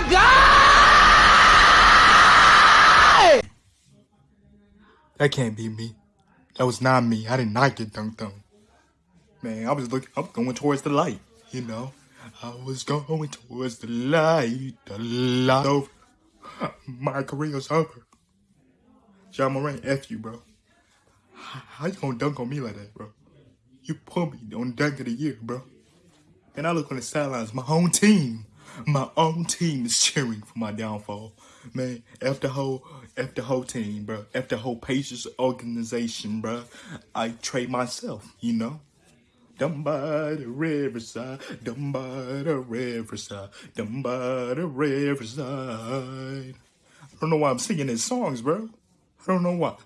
my God! That can't be me. That was not me. I did not get dunked on. Man, I was looking, I was going towards the light, you know. I was going towards the light, the light. Over. My career's over. Ja Morant, F you, bro. How you gonna dunk on me like that, bro? You put me on dunk of the year, bro. And I look on the sidelines, my own team, my own team is cheering for my downfall. Man, F the whole, F the whole team, bro. F the whole Pacers organization, bro. I trade myself, you know. Down by the riverside, down by the riverside, down by the riverside. I don't know why I'm singing these songs, bro. I don't know why.